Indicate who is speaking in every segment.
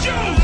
Speaker 1: Joe!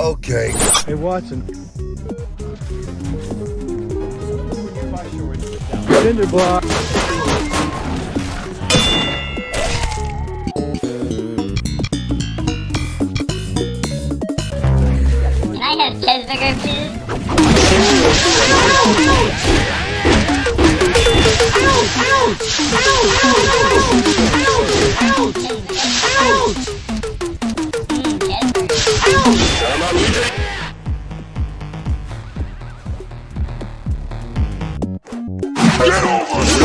Speaker 2: Okay.
Speaker 3: Hey, Watson. Cinder block.
Speaker 4: Can I have cheeseburger, please? Mm, cheeseburger. Can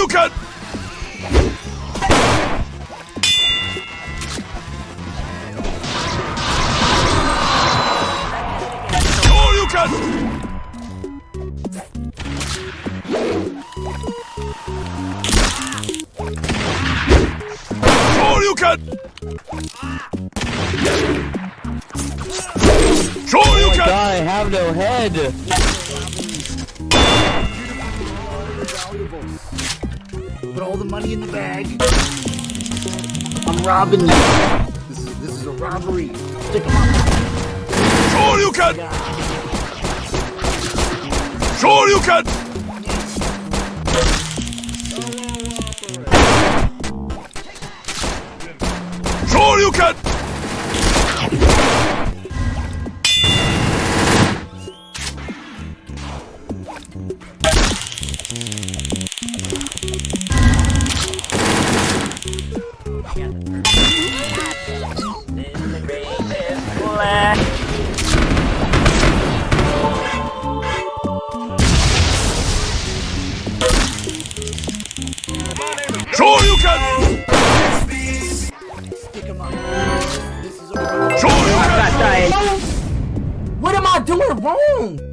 Speaker 1: you can... Sure you can... Sure you can! Sure oh you oh can! God, I have
Speaker 5: no head!
Speaker 6: All the money in the bag. I'm robbing you. This is this is a robbery. Stick 'em up.
Speaker 7: Sure you can! Sure you can! Sure you can!
Speaker 5: do it wrong.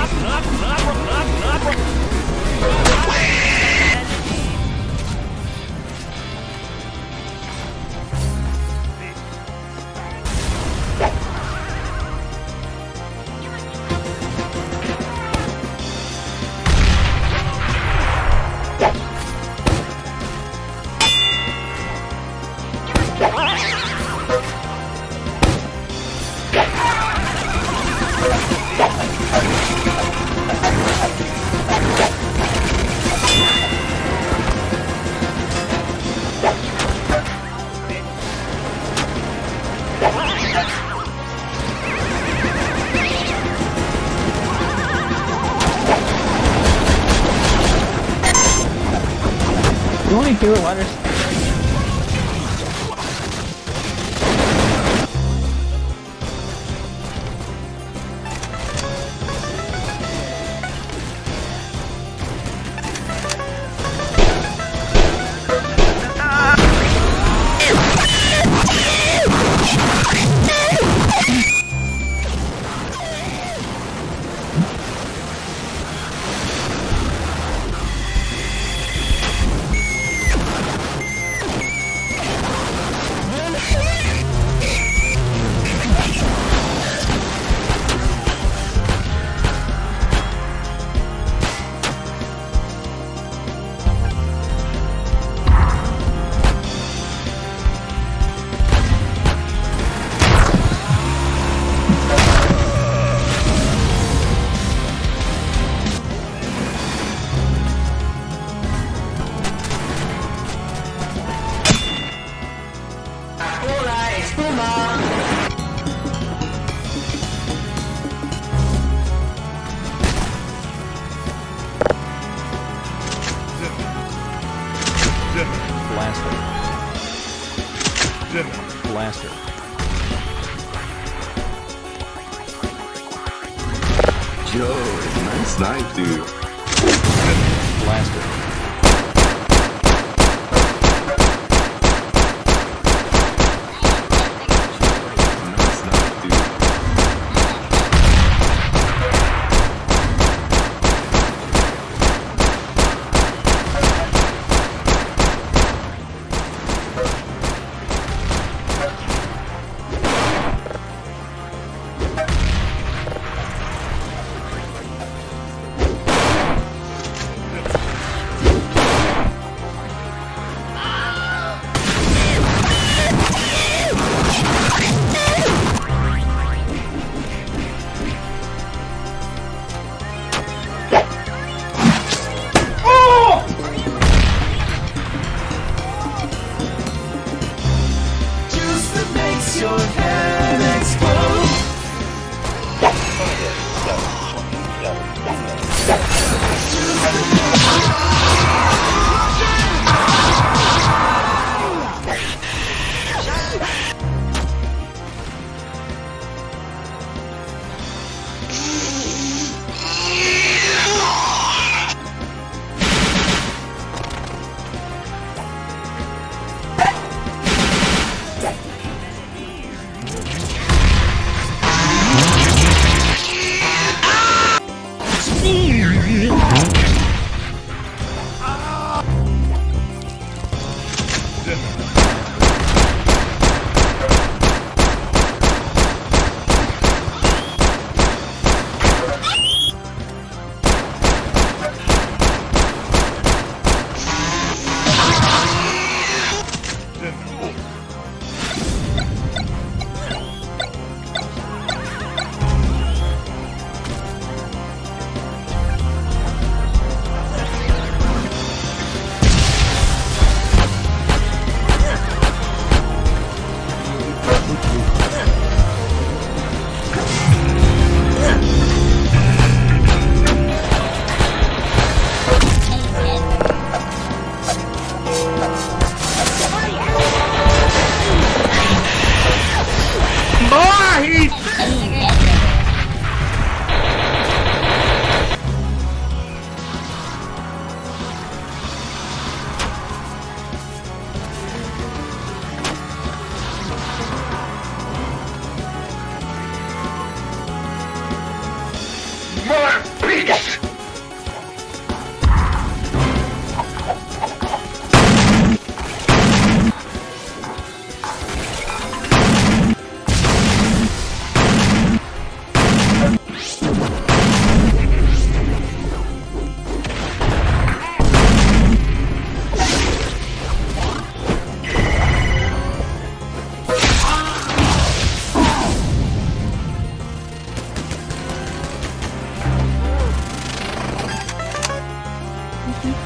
Speaker 8: Not, not, not, not, not, not,
Speaker 1: do it, Waters.
Speaker 8: Blaster.
Speaker 9: Yo, nice knife, dude.
Speaker 8: Blaster.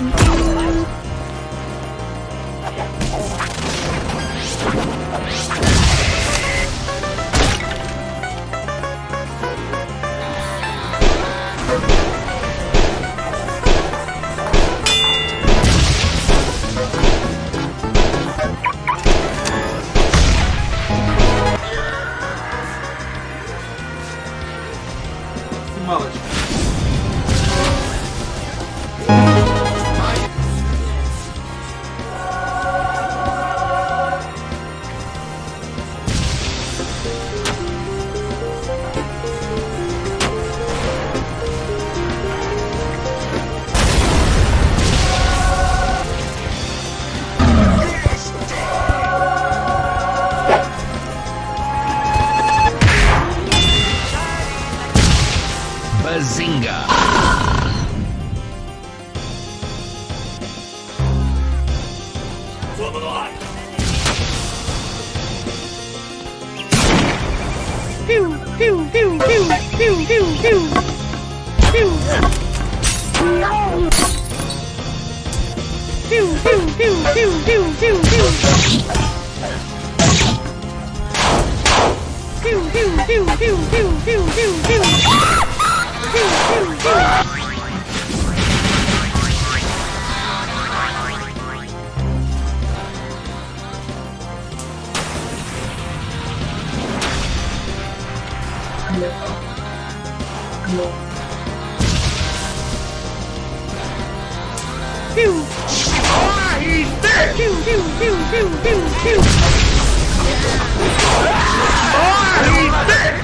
Speaker 7: Bazinga!
Speaker 1: Pew. Ah, he's dead. Pew, pew, pew, pew, pew, pew. 아, 이